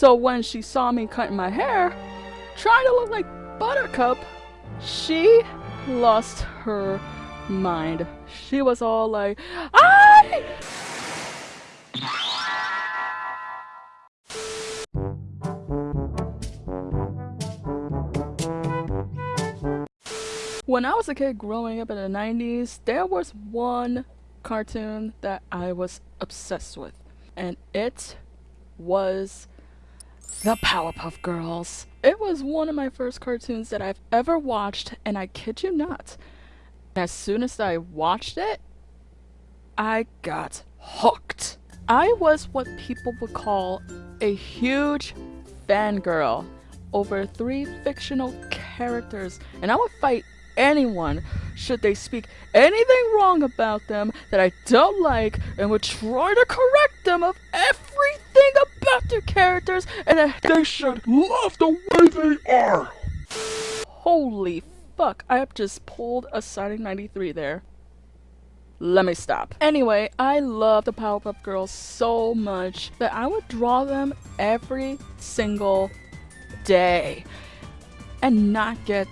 So when she saw me cutting my hair, trying to look like Buttercup, she lost her mind. She was all like, I. When I was a kid growing up in the 90s, there was one cartoon that I was obsessed with, and it was the Powerpuff Girls. It was one of my first cartoons that I've ever watched, and I kid you not, as soon as I watched it, I got hooked. I was what people would call a huge fangirl over three fictional characters, and I would fight anyone should they speak anything wrong about them that I don't like and would try to correct them of everything their characters and they should love the way they are. Holy fuck, I have just pulled a Sonic 93 there. Let me stop. Anyway, I love the Powerpuff Girls so much that I would draw them every single day and not get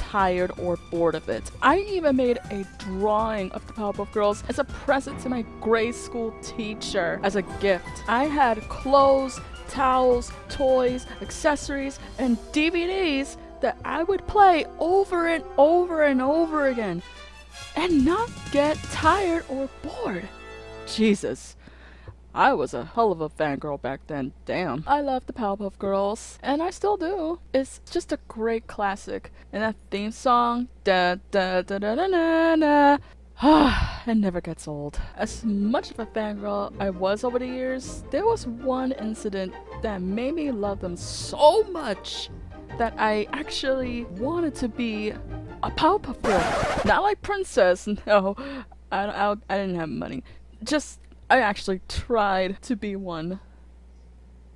tired or bored of it. I even made a drawing of the Powerpuff Girls as a present to my grade school teacher as a gift. I had clothes, towels, toys, accessories, and DVDs that I would play over and over and over again and not get tired or bored. Jesus. I was a hell of a fangirl back then. Damn. I love the Powerpuff Girls, and I still do. It's just a great classic. And that theme song, da da da da da da da. it never gets old. As much of a fangirl I was over the years, there was one incident that made me love them so much that I actually wanted to be a Powerpuff Girl. Not like Princess, no. I, I, I didn't have money. Just I actually tried to be one.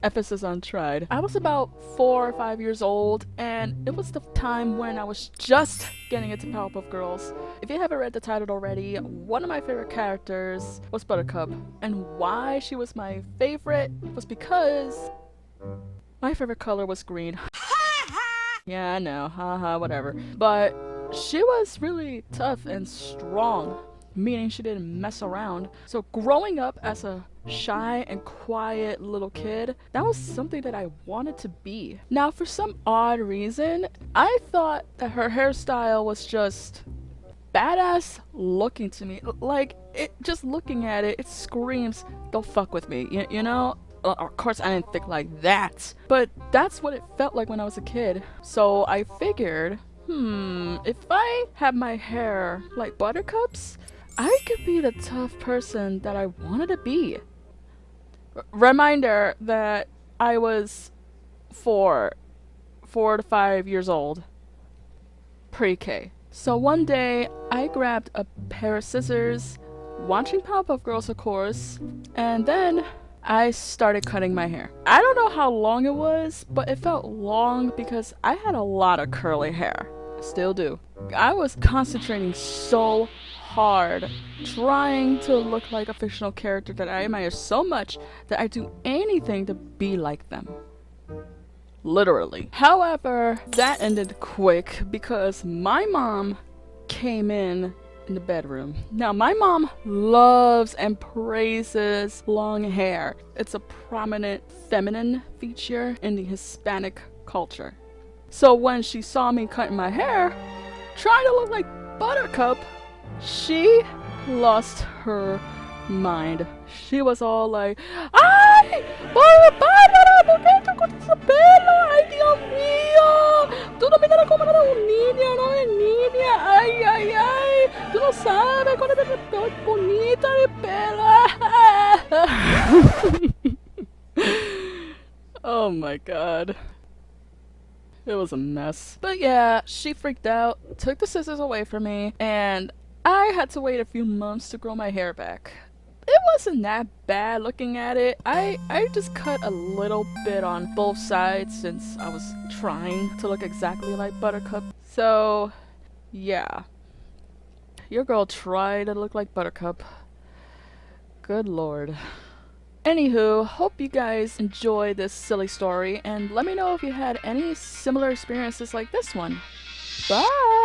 Emphasis on tried. I was about four or five years old, and it was the time when I was just getting into Powerpuff Girls. If you haven't read the title already, one of my favorite characters was Buttercup, and why she was my favorite was because my favorite color was green. yeah, I know, haha, whatever. But she was really tough and strong meaning she didn't mess around. So growing up as a shy and quiet little kid, that was something that I wanted to be. Now for some odd reason, I thought that her hairstyle was just badass looking to me. Like, it just looking at it, it screams, don't fuck with me, you, you know? of course I didn't think like that, but that's what it felt like when I was a kid. So I figured, hmm, if I had my hair like Buttercup's, I could be the tough person that I wanted to be. R reminder that I was four, four to five years old, pre-K. So one day, I grabbed a pair of scissors, watching Powerpuff Girls of course, and then I started cutting my hair. I don't know how long it was, but it felt long because I had a lot of curly hair. Still do. I was concentrating so hard trying to look like a fictional character that I admire so much that I do anything to be like them. Literally. However, that ended quick because my mom came in in the bedroom. Now, my mom loves and praises long hair. It's a prominent feminine feature in the Hispanic culture. So when she saw me cutting my hair, trying to look like Buttercup, she lost her mind. She was all like, ¡Ay! ¡Bárbara! ¿Por qué te cortas el pelo? ¡Ay, Dios mío! Tú no miras como eres un niño, no es niña. ¡Ay, ay, ay! Tú no sabes cuál es el bonita de pelo. oh my god. It was a mess. But yeah, she freaked out, took the scissors away from me, and I had to wait a few months to grow my hair back. It wasn't that bad looking at it. I, I just cut a little bit on both sides since I was trying to look exactly like Buttercup. So, yeah. Your girl tried to look like Buttercup. Good lord. Anywho, hope you guys enjoy this silly story and let me know if you had any similar experiences like this one. Bye!